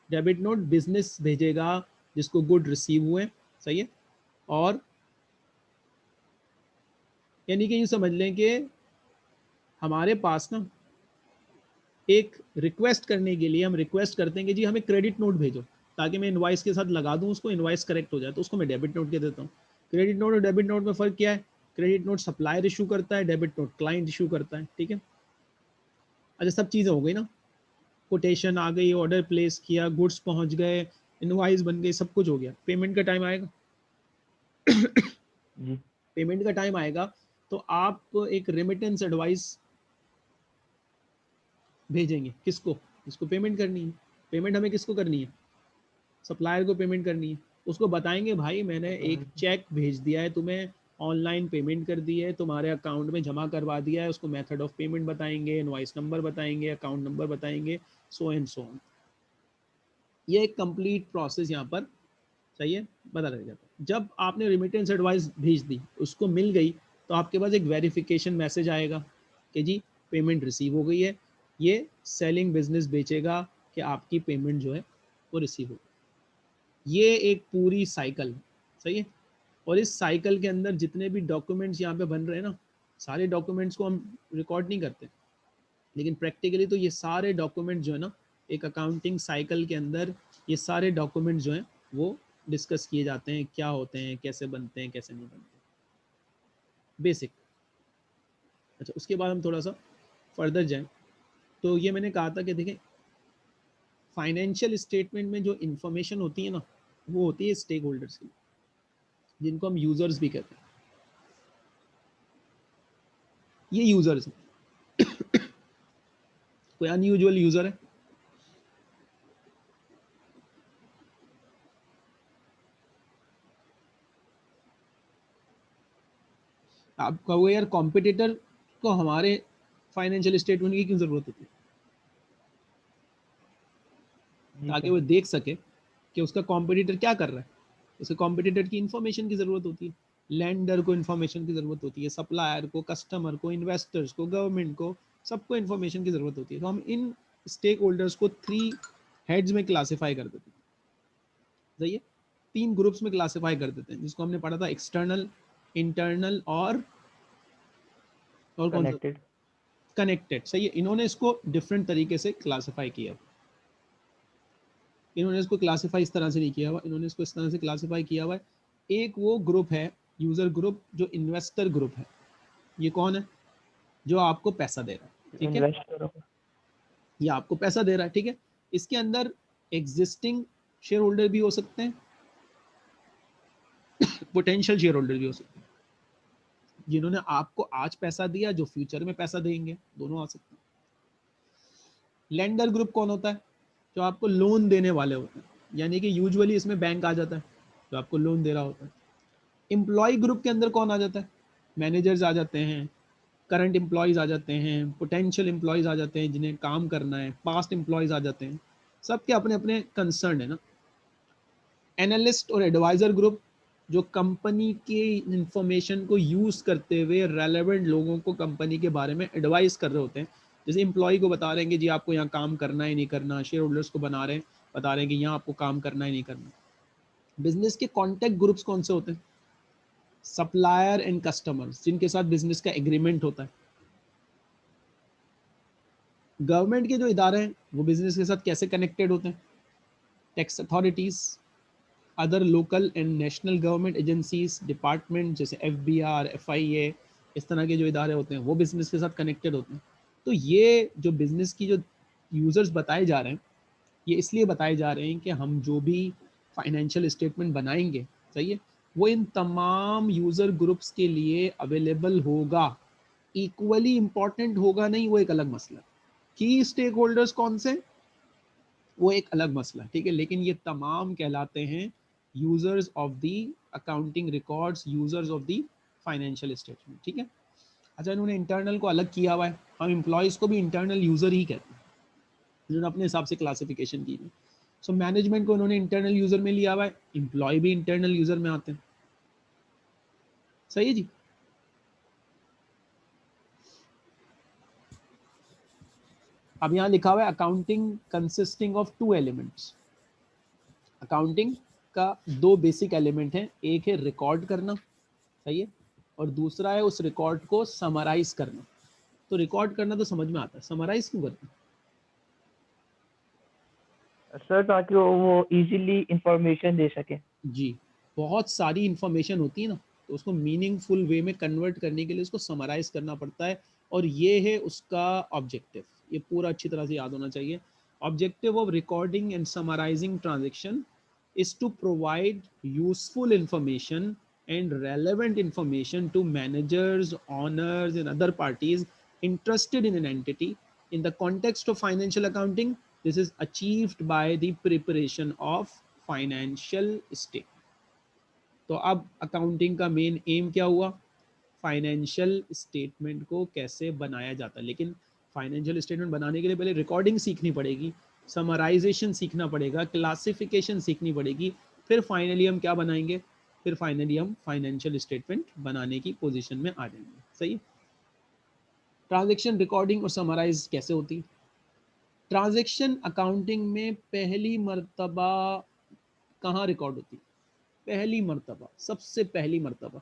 डेबिट नोट बिज़नेस भेजेगा, जिसको गुड रिसीव हुए, सही है? और यानी कि यूँ समझ लें कि हमारे पास ना, एक रिक्वेस्ट करने के लिए हम रिक्वेस्ट करते हैं कि जी हमें क्रेडिट नोट भेजो। ताकि मैं इन्वाइस के साथ लगा दूँ उसको इन्वाइस करेक्ट हो जाए तो उसको मैं डेबिट नोट के देता हूँ। क्रेडिट नोट और डेबिट नोट में फ़र्क क्या है? क्रेडिट नोट सप्लायर इशू करता है डेबिट नोट क्लाइंट इशू करता है ठीक है? अच्छा सब चीज़ें हो गई ना? कोटेशन आ गई ऑर्डर प्लेस किया गुड्स पहुँच गए इनवाइस बन गई सब कुछ हो गया। पेमेंट का टाइम आएगा? [coughs] पेमेंट का टाइम आएगा तो आप एक रेमिटेंस एडवाइस भेजेंगे। किसको? इसको पेमेंट करनी है? पेमेंट हमें किसको करनी है? सप्लायर को पेमेंट करनी है। उसको बताएँगे भाई मैंने एक चेक भेज दिया है तुम्हें ऑनलाइन पेमेंट कर दी है तुम्हारे अकाउंट में जमा करवा दिया है उसको मेथड ऑफ़ पेमेंट बताएँगे इनवाइस नंबर बताएँगे अकाउंट नंबर बताएँगे सो एंड सो ऑन ये एक कंप्लीट प्रोसेस यहाँ पर चाहिए है? बता रह जाता है जब आपने रिमिटेंस एडवाइस भेज दी उसको मिल गई तो आपके पास एक वेरिफिकेशन मैसेज आएगा कि जी पेमेंट रिसीव हो गई है ये सेलिंग बिज़नेस बेचेगा कि आपकी पेमेंट जो है वो रिसीव हो ये एक पूरी साइकिल है, सही है? और इस साइकिल के अंदर जितने भी डॉक्यूमेंट्स यहाँ पे बन रहे हैं ना, सारे डॉक्यूमेंट्स को हम रिकॉर्ड नहीं करते। लेकिन प्रैक्टिकली तो ये सारे डॉक्यूमेंट जो है ना, एक अकाउंटिंग साइकिल के अंदर ये सारे डॉक्यूमेंट जो हैं, वो डिस्कस किए जाते हैं, क्या होते हैं, कैसे बनते हैं, कैसे नहीं बनते बेसिक अच्छा उसके बाद हम थोड़ा सा फर्दर जाएँ। तो ये मैंने कहा था कि देखें फाइनेंशियल स्टेटमेंट में जो इंफॉर्मेशन होती है ना वो होती है स्टेक होल्डर्स की जिनको हम यूज़र्स भी कहते हैं। ये यूज़र्स हैं। [coughs] कोई अनयूजुअल यूज़र है? आप कहोगे यार कॉम्पिटिटर को हमारे फाइनेंशियल स्टेटमेंट की क्यों ज़रूरत होती है? ताकि वो देख सके। कि उसका कॉम्पिटिटर क्या कर रहा है? उसे कॉम्पिटिटर की इंफॉर्मेशन की ज़रूरत होती है। लैंडर को इन्फॉर्मेशन की ज़रूरत होती है सप्लायर को कस्टमर को इन्वेस्टर्स को गवर्नमेंट को सबको इन्फॉर्मेशन की ज़रूरत होती है। तो हम इन स्टेक होल्डर्स को थ्री हेड्स में क्लासीफाई कर देते हैं। सही है? तीन ग्रुप्स में क्लासीफाई कर देते हैं जिसको हमने पढ़ा था एक्सटर्नल इंटरनल और और कौन कनेक्टेड सही है? इन्होंने इसको डिफरेंट तरीके से क्लासीफाई किया इन्होंने इसको क्लासीफाई इस तरह से नहीं किया हुआ इन्होंने इसको इस तरह से क्लासीफाई किया हुआ है। एक वो ग्रुप है यूज़र ग्रुप जो इन्वेस्टर ग्रुप है। ये कौन है? जो आपको पैसा दे रहा है ठीक है? ये आपको पैसा दे रहा है ठीक है? इसके अंदर एग्जिस्टिंग शेयर होल्डर भी हो सकते हैं पोटेंशियल शेयर होल्डर भी हो सकते हैं जिन्होंने आपको आज पैसा दिया जो फ्यूचर में पैसा देंगे दोनों आ सकते हैं। लेंडर ग्रुप कौन होता है? जो आपको लोन देने वाले होते हैं। यानी कि यूजुअली इसमें बैंक आ जाता है, जो आपको लोन दे रहा होता है। एम्प्लॉय ग्रुप के अंदर कौन आ जाता है? मैनेजर्स आ जाते हैं करंट एम्प्लॉयज़ आ जाते हैं पोटेंशियल एम्प्लॉयज़ आ जाते हैं जिन्हें काम करना है पास्ट एम्प्लॉयज़ आ जाते हैं। सबके अपने अपने कंसर्न है ना। एनालिस्ट और एडवाइज़र ग्रुप जो कंपनी के इंफॉर्मेशन को यूज़ करते हुए रेलेवेंट लोगों को कंपनी के बारे में एडवाइस कर रहे होते हैं जैसे एम्प्लॉय को बता रहे हैं कि जी आपको यहाँ काम करना है नहीं करना शेयर होल्डर्स को बना रहे हैं, बता रहे हैं कि यहाँ आपको काम करना है नहीं करना। बिज़नेस के कॉन्टैक्ट ग्रुप्स कौन से होते हैं? सप्लायर एंड कस्टमर्स जिनके साथ बिज़नेस का एग्रीमेंट होता है। गवर्नमेंट के जो इदारे हैं, वो बिज़नेस के साथ कैसे कनेक्टेड होते हैं? Tax authorities other local and national government agencies department जैसे F B R F I A इस तरह के जो इदारे होते हैं, वो बिज़नेस के साथ कनेक्टेड होते हैं। तो ये जो बिज़नेस की जो यूज़र्स बताए जा रहे हैं, ये इसलिए बताए जा रहे हैं कि हम जो भी फाइनेंशियल स्टेटमेंट बनाएँगे, सही है, वो इन तमाम यूज़र ग्रुप्स के लिए अवेलेबल होगा। इक्वली इंपॉर्टेंट होगा नहीं, वो एक अलग मसला। की स्टेक होल्डर्स कौन से? वो एक अलग मसला, ठीक है, लेकिन ये तमाम कहलाते हैं users of the accounting records users of the financial statement ठीक है। अच्छा इन्होंने इंटरनल को अलग किया हुआ है। हम एम्प्लॉयज़ को भी इंटरनल यूज़र ही कहते हैं। जिन्होंने अपने हिसाब से क्लासिफिकेशन की है सो मैनेजमेंट को उन्होंने इंटरनल यूज़र में लिया हुआ है। एम्प्लॉय भी इंटरनल यूज़र में आते हैं। सही है जी? अब यहाँ लिखा हुआ है accounting consisting of two elements accounting का दो बेसिक एलिमेंट हैं। एक है रिकॉर्ड करना, सही है? और दूसरा है उस रिकॉर्ड को समराइज करना। तो रिकॉर्ड करना तो समझ में आता है। समराइज क्यों करते सर ताकि वो इजीली इंफॉर्मेशन दे सके। जी बहुत सारी इंफॉर्मेशन होती है ना तो उसको मीनिंगफुल वे में कन्वर्ट करने के लिए उसको समराइज करना पड़ता है। और ये है उसका ऑब्जेक्टिव ये पूरा अच्छी तरह से याद होना चाहिए। Objective of recording and summarising transaction is to provide useful information and relevant information to managers, owners, and other parties interested in an entity. In the context of financial accounting, this is achieved by the preparation of financial statement. तो अब accounting का main M क्या हुआ financial statement को कैसे बनाया जाता है लेकिन फाइनेंशियल स्टेटमेंट बनाने के लिए पहले रिकॉर्डिंग सीखनी पड़ेगी समराइजेशन सीखना पड़ेगा क्लासिफिकेशन सीखनी पड़ेगी फिर फाइनली हम क्या बनाएँगे फिर फाइनली हम फाइनेंशियल स्टेटमेंट बनाने की पोजीशन में आ जाएँगे सही ट्रांजैक्शन रिकॉर्डिंग और समराइज कैसे होती? ट्रांजेक्शन अकाउंटिंग में पहली मरतबा कहाँ रिकॉर्ड होती? पहली मरतबा सबसे पहली मरतबा।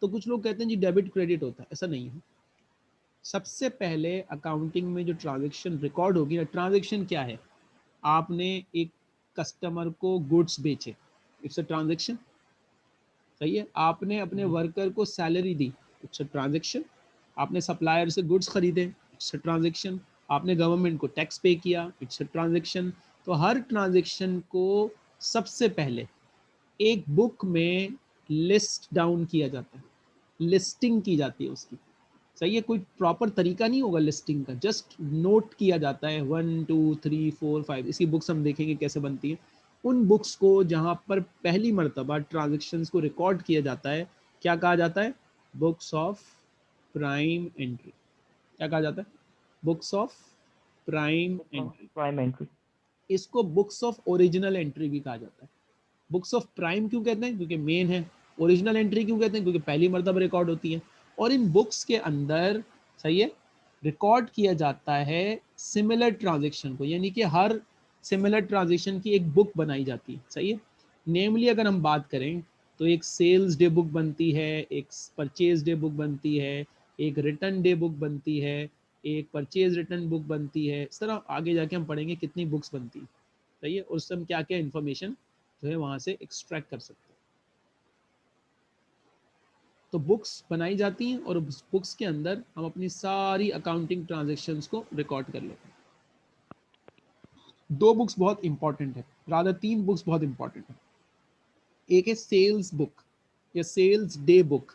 तो कुछ लोग कहते हैं जी डेबिट क्रेडिट होता है ऐसा नहीं है। सबसे पहले अकाउंटिंग में जो ट्रांजेक्शन रिकॉर्ड होगी ना ट्रांजेक्शन क्या है? आपने एक कस्टमर को गुड्स बेचे इट्स अ ट्रांजेक्शन। सही है? आपने अपने वर्कर हम्म। को सैलरी दी इट्स अ ट्रांजेक्शन। आपने सप्लायर से गुड्स खरीदे इट्स अ ट्रांजेक्शन आपने गवर्नमेंट को टैक्स पे किया इट्स अ ट्रांजेक्शन तो हर ट्रांजेक्शन को सबसे पहले एक बुक में लिस्ट डाउन किया जाता है। लिस्टिंग की जाती है उसकी। सही है, कोई प्रॉपर तरीका नहीं होगा लिस्टिंग का। जस्ट नोट किया जाता है। One two three four five इसकी बुक्स हम देखेंगे कैसे बनती है। उन बुक्स को जहाँ पर पहली मरतबा ट्रांजेक्शन को रिकॉर्ड किया जाता है, क्या कहा जाता है? बुक्स ऑफ़ प्राइम एंट्री क्या कहा जाता है? Books of prime entry prime entry इसको बुक्स ऑफ़ ओरिजिनल एंट्री भी कहा जाता है। बुक्स ऑफ़ प्राइम क्यों कहते हैं? क्योंकि मेन है। ओरिजिनल एंट्री क्यों कहते हैं? क्योंकि पहली मरतबा रिकॉर्ड होती है। और इन बुक्स के अंदर सही है? रिकॉर्ड किया जाता है सिमिलर ट्रांजेक्शन को। यानी कि हर सिमिलर ट्रांजेक्शन की एक बुक बनाई जाती है। सही है? नेमली अगर हम बात करें तो एक सेल्स डे बुक बनती है एक परचेज डे बुक बनती है एक रिटर्न डे बुक बनती है, एक परचेज रिटर्न बुक बनती है। इस तरह आगे जाके हम पढ़ेंगे कितनी बुक्स बनती है। सही है? उससे हम क्या क्या इन्फॉर्मेशन जो है वहाँ से एक्सट्रैक्ट कर सकते हैं। तो बुक्स बनाई जाती हैं और बुक्स के अंदर हम अपनी सारी अकाउंटिंग ट्रांजेक्शन्स को रिकॉर्ड कर लेते हैं। दो बुक्स बहुत इंपॉर्टेंट है। राधा तीन बुक्स बहुत इंपॉर्टेंट है। एक है सेल्स बुक या सेल्स डे बुक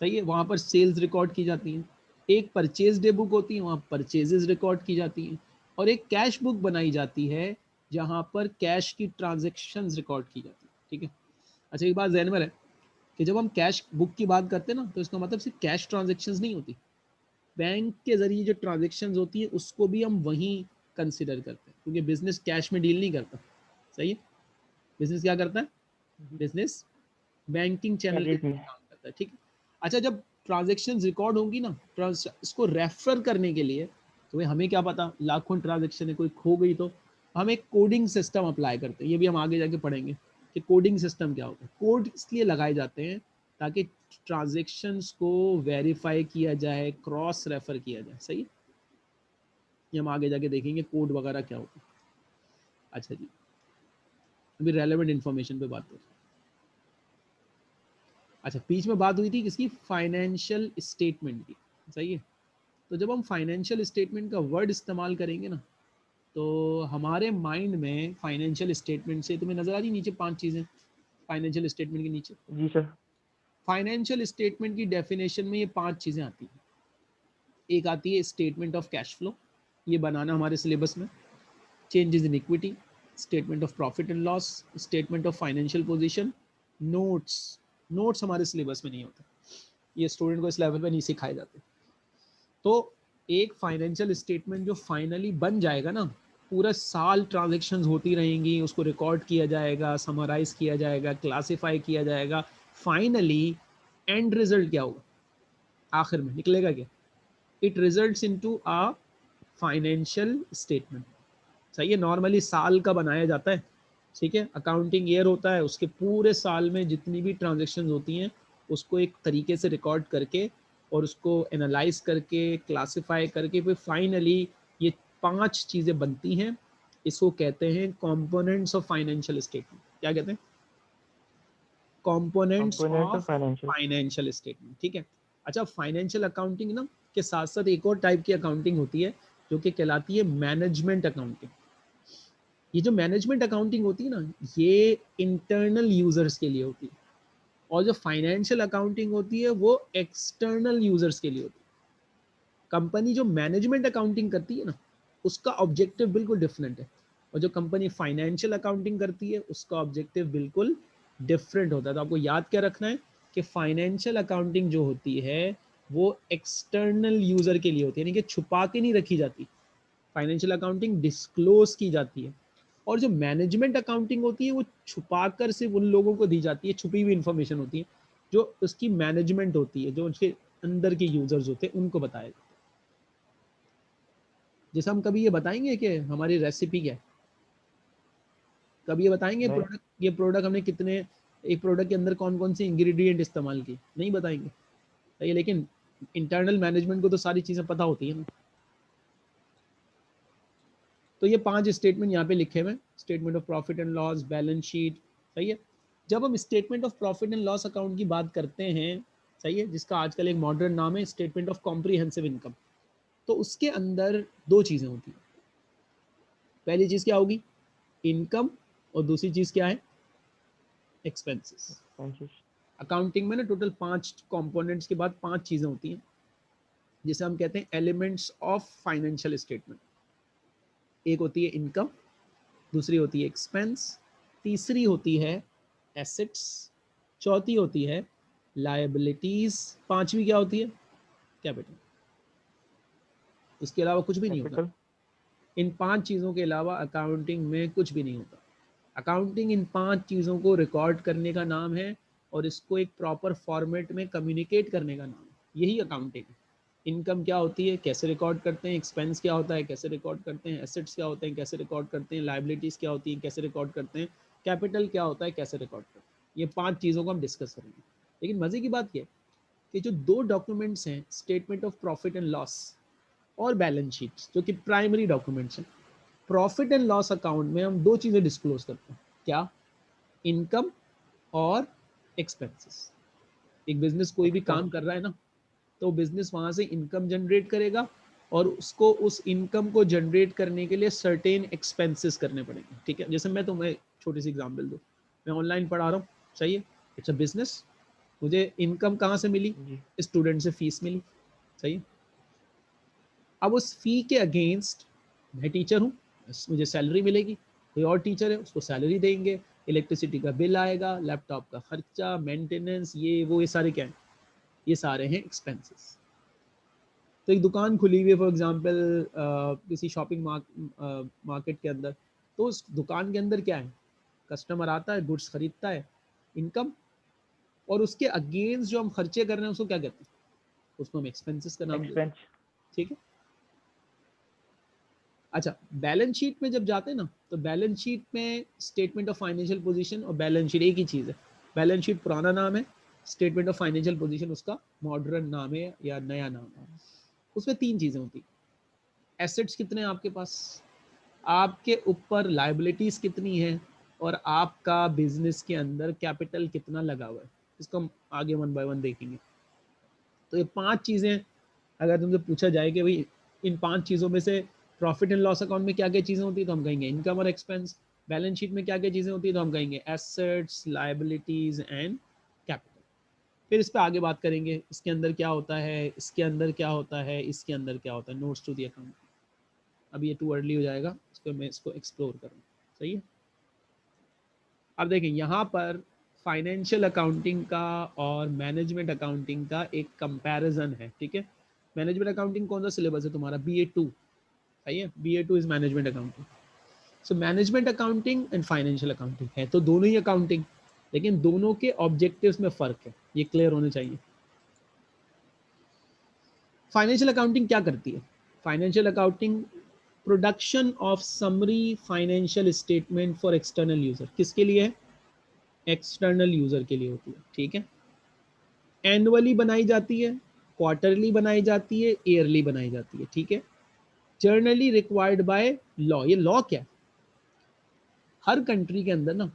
सही है वहाँ पर सेल्स रिकॉर्ड की जाती हैं। एक परचेज डे बुक होती है वहाँ परचेजेस रिकॉर्ड की जाती हैं। और एक कैश बुक बनाई जाती है जहाँ पर कैश की ट्रांजेक्शन रिकॉर्ड की जाती है ठीक है? अच्छा एक बात जहन में है कि जब हम कैश बुक की बात करते हैं ना तो इसका मतलब सिर्फ़ कैश ट्रांजेक्शन नहीं होती। बैंक के ज़रिए जो ट्रांजेक्शन होती है उसको भी हम वहीं कंसिडर करते हैं क्योंकि बिज़नेस कैश में डील नहीं करता। सही है? बिज़नेस क्या करता है? बिज़नेस बैंकिंग चैनल के काम करता है ठीक है? अच्छा जब ट्रांजेक्शन रिकॉर्ड होंगी ना इसको रेफर करने के लिए तो हमें क्या पता, लाखों ट्रांजेक्शन है, कोई खो गई तो। हम एक कोडिंग सिस्टम अप्लाई करते हैं, ये भी हम आगे जाके पढ़ेंगे कि कोडिंग सिस्टम क्या होता है। कोड इसलिए लगाए जाते हैं ताकि ट्रांजेक्शन्स को वेरीफाई किया जाए क्रॉस रेफर किया जाए, सही? ये हम आगे जाके देखेंगे कोड वगैरह क्या होता है। अच्छा जी, अभी रेलेवेंट इन्फॉर्मेशन पे बात करें अच्छा बीच में बात हुई थी किसकी? फाइनेंशियल स्टेटमेंट की। सही है? तो जब हम फाइनेंशियल स्टेटमेंट का वर्ड इस्तेमाल करेंगे ना तो हमारे माइंड में फाइनेंशियल स्टेटमेंट से तुम्हें नज़र आ रही नीचे पाँच चीज़ें? फाइनेंशियल स्टेटमेंट के नीचे। जी सर फाइनेंशियल स्टेटमेंट की डेफिनेशन में ये पाँच चीज़ें आती हैं। एक आती है स्टेटमेंट ऑफ़ कैश फ्लो ये बनाना हमारे सिलेबस में। Changes in equity statement of profit and loss statement of financial position notes notes हमारे सिलेबस में नहीं होते। ये स्टूडेंट को इस लेवल पे नहीं सिखाए जाते। तो एक फाइनेंशियल स्टेटमेंट जो फाइनली बन जाएगा ना, पूरा साल ट्रांजेक्शन होती रहेंगी, उसको रिकॉर्ड किया जाएगा समराइज किया जाएगा क्लासीफाई किया जाएगा। फाइनली एंड रिज़ल्ट क्या होगा? आखिर में निकलेगा क्या? It result into a financial statement सही है? नॉर्मली साल का बनाया जाता है। ठीक है? अकाउंटिंग ईयर होता है उसके पूरे साल में जितनी भी ट्रांजेक्शन होती हैं उसको एक तरीके से रिकॉर्ड करके और उसको एनालाइज करके क्लासिफाई करके फिर फाइनली ये पाँच चीज़ें बनती हैं। इसको कहते हैं कंपोनेंट्स ऑफ़ फाइनेंशियल स्टेटमेंट क्या कहते हैं? कंपोनेंट्स ऑफ़ फाइनेंशियल स्टेटमेंट ठीक है? अच्छा फाइनेंशियल अकाउंटिंग ना के साथ साथ एक और टाइप की अकाउंटिंग होती है जो कि कहलाती है मैनेजमेंट अकाउंटिंग ये जो मैनेजमेंट अकाउंटिंग होती है ना, ये इंटरनल यूज़र्स के लिए होती है। और जो फाइनेंशियल अकाउंटिंग होती है, वो एक्सटर्नल यूज़र्स के लिए होती है। कंपनी जो मैनेजमेंट अकाउंटिंग करती है ना, उसका ऑब्जेक्टिव बिल्कुल डिफरेंट है। और जो कंपनी फाइनेंशियल अकाउंटिंग करती है, उसका ऑब्जेक्टिव बिल्कुल डिफरेंट होता है। तो आपको याद क्या रखना है कि फाइनेंशियल अकाउंटिंग जो होती है, वो एक्सटर्नल यूज़र के लिए होती है। यानी कि छुपा के नहीं रखी जाती। फाइनेंशियल अकाउंटिंग डिस्क्लोज की जाती है। और जो मैनेजमेंट अकाउंटिंग होती है वो छुपा कर सिर्फ़ उन लोगों को दी जाती है छुपी हुई इन्फॉर्मेशन होती है जो उसकी मैनेजमेंट होती है जो उसके अंदर के यूज़र्स होते हैं उनको बताया जाता है। जैसे हम कभी ये बताएँगे कि हमारी रेसिपी क्या है? कभी ये बताएँगे प्रोडक्ट ये प्रोडक्ट हमने कितने एक प्रोडक्ट के अंदर कौन कौन से इंग्रेडिएंट इस्तेमाल किए? नहीं बताएँगे। लेकिन इंटरनल मैनेजमेंट को तो सारी चीज़ें पता होती है ना। तो ये पाँच स्टेटमेंट यहाँ पे लिखे हुए statement of profit and loss balance sheet सही है? जब हम statement of profit and loss account की बात करते हैं सही है? जिसका आजकल एक मॉडर्न नाम है स्टेटमेंट ऑफ़ कॉम्प्रीहेंसिव इनकम तो उसके अंदर दो चीज़ें होती हैं। पहली चीज़ क्या होगी? इनकम और दूसरी चीज़ क्या है? एक्सपेंसेस अकाउंटिंग में ना टोटल पाँच कंपोनेंट्स के बाद पाँच चीज़ें होती हैं। जिसे हम कहते हैं एलिमेंट्स ऑफ़ फाइनेंशियल स्टेटमेंट एक होती है इनकम दूसरी होती है एक्सपेंस तीसरी होती है एसेट्स चौथी होती है लाइबिलिटीज पांचवी क्या होती है? कैपिटल उसके अलावा कुछ भी नहीं होता। इन पाँच चीज़ों के अलावा अकाउंटिंग में कुछ भी नहीं होता। अकाउंटिंग इन पाँच चीज़ों को रिकॉर्ड करने का नाम है और इसको एक प्रॉपर फॉर्मेट में कम्युनिकेट करने का नाम है। यही अकाउंटिंग है। इनकम क्या होती है कैसे रिकॉर्ड करते हैं एक्सपेंस क्या होता है कैसे रिकॉर्ड करते हैं एसेट्स क्या होते हैं कैसे रिकॉर्ड करते हैं लाइबिलिटीज़ क्या होती हैं कैसे रिकॉर्ड करते हैं कैपिटल क्या होता है कैसे रिकॉर्ड करते हैं। ये पाँच चीज़ों को हम डिस्कस करेंगे। लेकिन मज़े की बात यह कि जो दो डॉक्यूमेंट्स हैं statement of profit and loss और बैलेंस शीट जो कि प्राइमरी डॉक्यूमेंट्स हैं प्रॉफिट एंड लॉस अकाउंट में हम दो चीज़ें डिस्क्लोज करते हैं। क्या? इनकम और एक्सपेंसेस एक बिज़नेस कोई भी काम कर रहा है ना तो बिज़नेस वहाँ से इनकम जनरेट करेगा और उसको उस इनकम को जनरेट करने के लिए सर्टेन एक्सपेंसेस करने पड़ेंगे। ठीक है? जैसे मैं तुम्हें छोटी सी एग्ज़ाम्पल दूँ। मैं ऑनलाइन पढ़ा रहा हूँ। सही है? इट्स अ बिज़नेस मुझे इनकम कहाँ से मिली? स्टूडेंट से फ़ीस मिली। सही है? अब उस फ़ी के अगेंस्ट मैं टीचर हूँ। मुझे सैलरी मिलेगी। कोई और टीचर है उसको सैलरी देंगे। इलेक्ट्रिसिटी का बिल आएगा लैपटॉप का खर्चा मेंटेनेंस ये वो ये सारे क्या हैं? ये सारे हैं एक्सपेंसेस तो एक दुकान खुली हुई है फॉर एग्जांपल किसी शॉपिंग मार्केट के अंदर तो उस दुकान के अंदर क्या है? कस्टमर आता है गुड्स खरीदता है इनकम और उसके अगेंस्ट जो हम खर्चे कर रहे हैं उसको क्या कहते हैं? उसको हम एक्सपेंसेस का नाम देते हैं। Expense. ठीक है? अच्छा बैलेंस शीट में जब जाते हैं ना तो बैलेंस शीट में स्टेटमेंट ऑफ़ फाइनेंशियल पोजीशन और बैलेंस शीट एक ही चीज़ है। बैलेंस शीट पुराना नाम है स्टेटमेंट ऑफ़ फाइनेंशियल पोजीशन उसका मॉडर्न नाम है या नया नाम है। उसमें तीन चीज़ें होती एसेट्स कितने हैं आपके पास? आपके ऊपर लाइबिलिटीज़ कितनी है? और आपका बिज़नेस के अंदर कैपिटल कितना लगा हुआ है? इसको हम आगे वन बाय वन देखेंगे। तो ये पाँच चीज़ें अगर तुमसे पूछा जाए कि भाई इन पाँच चीज़ों में से प्रॉफिट एंड लॉस अकाउंट में क्या क्या चीज़ें होती है तो हम कहेंगे इनकम और एक्सपेंस बैलेंस शीट में क्या क्या चीज़ें होती है तो हम कहेंगे एसेट्स लाइबिलिटीज़ एंड फिर इस पर आगे बात करेंगे, इसके अंदर क्या होता है, इसके अंदर क्या होता है, इसके अंदर क्या होता है नोट्स टू दी अकाउंट अब ये टू अर्ली हो जाएगा इसको मैं इसको एक्सप्लोर करूँ। सही है? अब देखें, यहाँ पर फाइनेंशियल अकाउंटिंग का और मैनेजमेंट अकाउंटिंग का एक कंपैरिजन है, ठीक है? मैनेजमेंट अकाउंटिंग कौन सा सिलेबस है तुम्हारा? बी ए टू सही है? B A two is management accounting so management accounting and financial accounting है तो दोनों ही अकाउंटिंग लेकिन दोनों के ऑब्जेक्टिव्स में फ़र्क है। ये क्लियर होने चाहिए। फाइनेंशियल अकाउंटिंग क्या करती है? Financial accounting production of summary financial statement for external user किसके लिए है? एक्सटर्नल यूज़र के लिए होती है। ठीक है? एनुअली बनाई जाती है क्वार्टरली बनाई जाती है ईयरली बनाई जाती है। ठीक है? जर्नली रिक्वायर्ड बाय लॉ ये लॉ क्या है? हर कंट्री के अंदर ना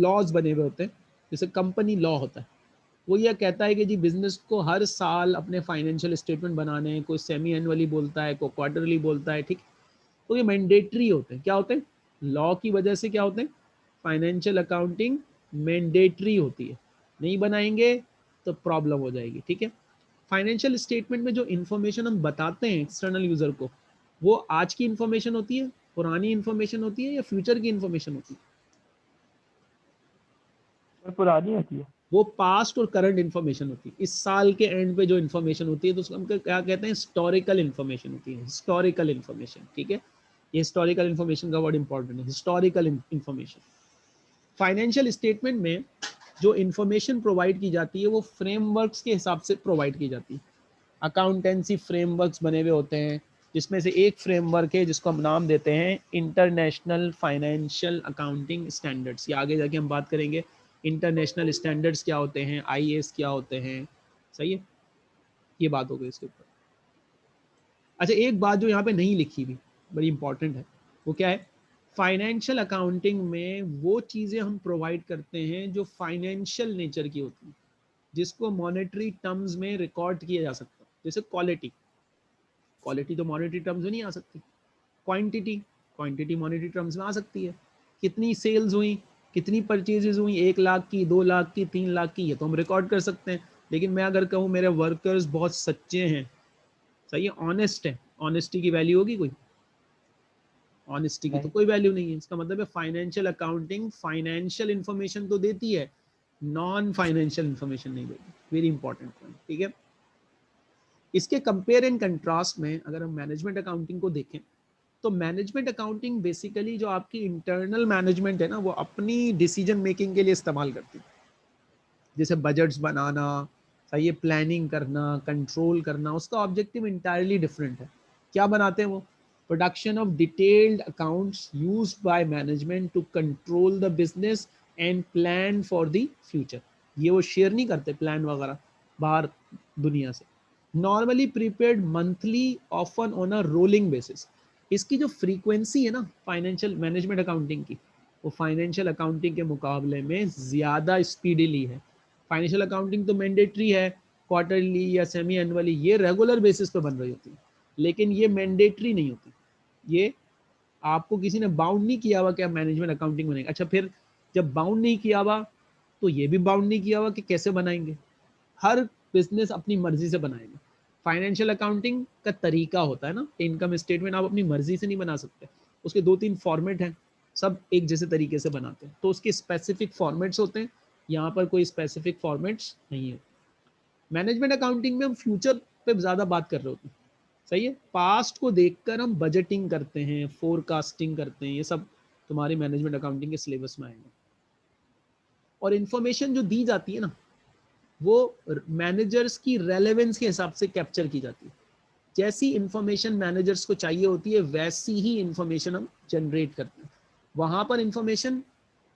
लॉज बने हुए होते हैं, जैसे कंपनी लॉ होता है। वो ये कहता है कि जी बिज़नेस को हर साल अपने फाइनेंशियल स्टेटमेंट बनाने हैं कोई सेमी एनुअली बोलता है, कोई क्वार्टरली बोलता है, ठीक? तो ये मैंडेटरी होते हैं। क्या होते हैं? लॉ की वजह से क्या होते हैं? फाइनेंशियल अकाउंटिंग मैंडेटरी होती है। नहीं बनाएँगे तो प्रॉब्लम हो जाएगी, ठीक है? फाइनेंशियल स्टेटमेंट में जो इन्फॉर्मेशन हम बताते हैं एक्सटर्नल यूज़र को, वो आज की इन्फॉर्मेशन होती है, पुरानी इन्फॉर्मेशन होती है या फ्यूचर की इन्फॉर्मेशन होती है? पुरानी होती है। वो पास्ट और करंट इन्फॉर्मेशन होती है। इस साल के एंड पे जो इन्फॉर्मेशन होती है तो उसको हम क्या कहते हैं? हिस्टोरिकल इन्फॉर्मेशन होती है। हिस्टोरिकल इन्फॉर्मेशन ठीक है? ये हिस्टोरिकल इन्फॉर्मेशन का वर्ड इंपॉर्टेंट है। हिस्टोरिकल इन्फॉर्मेशन फाइनेंशियल स्टेटमेंट में जो इन्फॉर्मेशन प्रोवाइड की जाती है, वो फ्रेमवर्क्स के हिसाब से प्रोवाइड की जाती है। अकाउंटेंसी फ्रेमवर्क्स बने हुए होते हैं, जिसमें से एक फ्रेमवर्क है, जिसको हम नाम देते हैं इंटरनेशनल फाइनेंशियल अकाउंटिंग स्टैंडर्ड्स ये आगे जाके हम बात करेंगे। इंटरनेशनल स्टैंडर्ड्स क्या होते हैं आई क्या होते हैं? सही है? ये बात हो गई इसके ऊपर। अच्छा एक बात जो यहाँ पे नहीं लिखी हुई बड़ी इंपॉर्टेंट है, वो क्या है? फाइनेंशियल अकाउंटिंग में वो चीज़ें हम प्रोवाइड करते हैं जो फाइनेंशियल नेचर की होती है, जिसको मॉनेटरी टर्म्स में रिकॉर्ड किया जा सकता है। जैसे क्वालिटी क्वालिटी तो मॉनेटरी टर्म्स में नहीं आ सकती। क्वांटिटी क्वांटिटी मॉनेटरी टर्म्स में आ सकती है। कितनी सेल्स हुई? कितनी परचेजेज हुई? एक लाख की दो लाख की तीन लाख की ये तो हम रिकॉर्ड कर सकते हैं। लेकिन मैं अगर कहूँ मेरे वर्कर्स बहुत सच्चे हैं। सही है? ऑनेस्ट है। ऑनेस्टी की वैल्यू होगी कोई? ऑनेस्टी की तो कोई वैल्यू नहीं है। इसका मतलब है फाइनेंशियल अकाउंटिंग फाइनेंशियल इंफॉर्मेशन तो देती है। नॉन फाइनेंशियल इंफॉर्मेशन नहीं देती। वेरी इंपॉर्टेंट पॉइंट ठीक है? इसके कंपेयर एंड कंट्रास्ट में अगर हम मैनेजमेंट अकाउंटिंग को देखें तो मैनेजमेंट अकाउंटिंग बेसिकली जो आपकी इंटरनल मैनेजमेंट है ना, वो अपनी डिसीज़न मेकिंग के लिए इस्तेमाल करती है। जैसे बजट्स बनाना, सही है प्लानिंग करना कंट्रोल करना, उसका ऑब्जेक्टिव इंटायरली डिफरेंट है। क्या बनाते हैं वो? Production of detailed accounts use by management to control the business and plan for the future ये वो शेयर नहीं करते प्लान वगैरह, बाहर दुनिया से। Normally prepared monthly often on a rolling basis इसकी जो फ्रीक्वेंसी है ना फाइनेंशियल मैनेजमेंट अकाउंटिंग की, वो फाइनेंशियल अकाउंटिंग के मुकाबले में ज़्यादा स्पीडीली है। फाइनेंशियल अकाउंटिंग तो मैंडेटरी है क्वार्टरली या सेमी एनुअली ये रेगुलर बेसिस पर बन रही होती है। लेकिन ये मैंडेटरी नहीं होती। ये आपको किसी ने बाउंड नहीं किया हुआ कि आप मैनेजमेंट अकाउंटिंग बनेंगे। अच्छा फिर जब बाउंड नहीं किया हुआ तो ये भी बाउंड नहीं किया हुआ कि कैसे बनाएँगे? हर बिज़नेस अपनी मर्ज़ी से बनाएगा। फाइनेंशियल अकाउंटिंग का तरीका होता है ना इनकम स्टेटमेंट आप अपनी मर्ज़ी से नहीं बना सकते। उसके दो तीन फॉर्मेट हैं, सब एक जैसे तरीके से बनाते हैं। तो उसके स्पेसिफिक फॉर्मेट्स होते हैं, यहाँ पर कोई स्पेसिफिक फॉर्मेट्स नहीं है। मैनेजमेंट अकाउंटिंग में हम फ्यूचर पे ज़्यादा बात कर रहे होते हैं। सही है? पास्ट को देखकर हम बजटिंग करते हैं फोरकास्टिंग करते हैं, ये सब तुम्हारे मैनेजमेंट अकाउंटिंग के सिलेबस में आएँगे। और इन्फॉर्मेशन जो दी जाती है ना वो मैनेजर्स की रेलेवेंस के हिसाब से कैप्चर की जाती है। जैसी इंफॉर्मेशन मैनेजर्स को चाहिए होती है, वैसी ही इंफॉर्मेशन हम जनरेट करते हैं। वहाँ पर इंफॉर्मेशन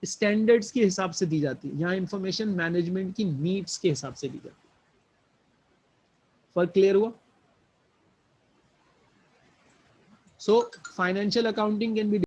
स्टैंडर्ड्स के हिसाब से दी जाती है। यहाँ इंफॉर्मेशन मैनेजमेंट की नीड्स के हिसाब से दी जाती है। फ़र्क क्लियर हुआ? So financial accounting can be